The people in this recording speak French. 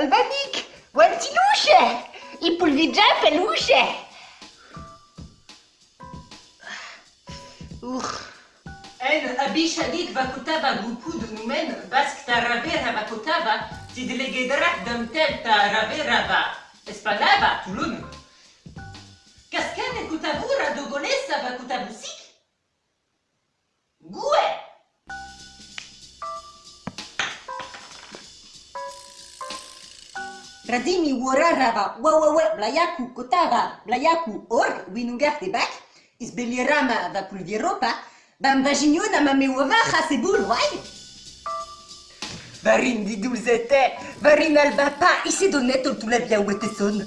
Albanic, Guantiluche i pulvidja peluche. En abishadik vakutava gupud numen bask taravera vakutava tidlegedrak damtel taraverava espalava tulun. Cascade kutavura dogonesa vakutavusik رديمي ورا رابا وا وا وا بلاياكو كوتابا بلاياكو اور وينوغار دي باك إزبلي راما ذا كل في روبا بام باجينيو نما مي وفا خاسي بول واي فارين دي دوزتي فارين البابا إيشي دونيتو تولا بيا وتسون